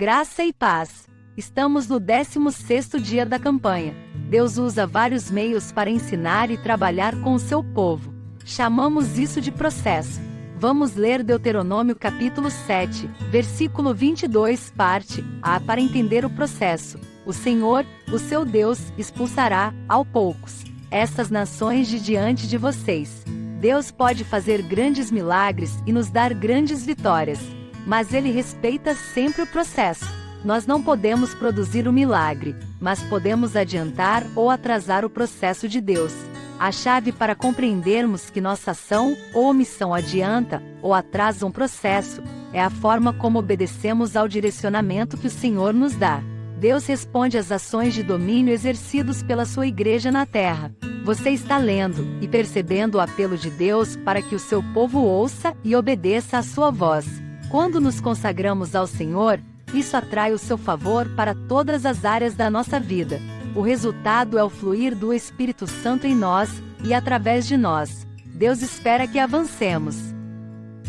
Graça e paz. Estamos no 16º dia da campanha. Deus usa vários meios para ensinar e trabalhar com o seu povo. Chamamos isso de processo. Vamos ler Deuteronômio capítulo 7, versículo 22, parte A para entender o processo. O Senhor, o seu Deus, expulsará, ao poucos, essas nações de diante de vocês. Deus pode fazer grandes milagres e nos dar grandes vitórias mas ele respeita sempre o processo. Nós não podemos produzir o milagre, mas podemos adiantar ou atrasar o processo de Deus. A chave para compreendermos que nossa ação ou omissão adianta ou atrasa um processo é a forma como obedecemos ao direcionamento que o Senhor nos dá. Deus responde às ações de domínio exercidos pela sua igreja na terra. Você está lendo e percebendo o apelo de Deus para que o seu povo ouça e obedeça à sua voz. Quando nos consagramos ao Senhor, isso atrai o seu favor para todas as áreas da nossa vida. O resultado é o fluir do Espírito Santo em nós e através de nós. Deus espera que avancemos.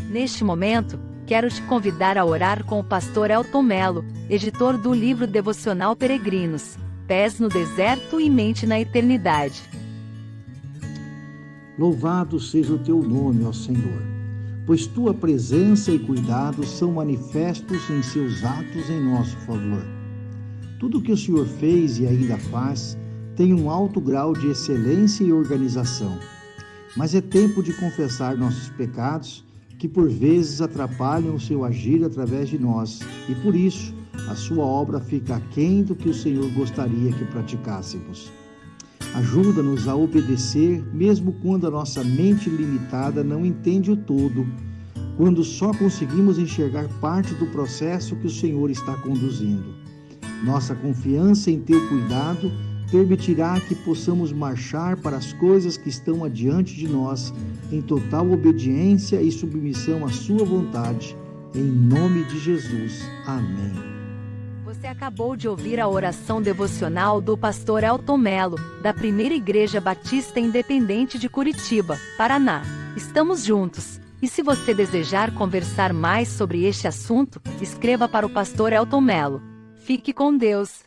Neste momento, quero te convidar a orar com o pastor Elton Melo, editor do livro devocional Peregrinos, Pés no Deserto e Mente na Eternidade. Louvado seja o teu nome, ó Senhor pois tua presença e cuidado são manifestos em seus atos em nosso favor. Tudo o que o Senhor fez e ainda faz tem um alto grau de excelência e organização. Mas é tempo de confessar nossos pecados, que por vezes atrapalham o seu agir através de nós, e por isso a sua obra fica aquém do que o Senhor gostaria que praticássemos. Ajuda-nos a obedecer, mesmo quando a nossa mente limitada não entende o todo, quando só conseguimos enxergar parte do processo que o Senhor está conduzindo. Nossa confiança em Teu cuidado permitirá que possamos marchar para as coisas que estão adiante de nós, em total obediência e submissão à Sua vontade. Em nome de Jesus. Amém. Você acabou de ouvir a oração devocional do pastor Elton Melo, da Primeira Igreja Batista Independente de Curitiba, Paraná. Estamos juntos. E se você desejar conversar mais sobre este assunto, escreva para o pastor Elton Melo. Fique com Deus.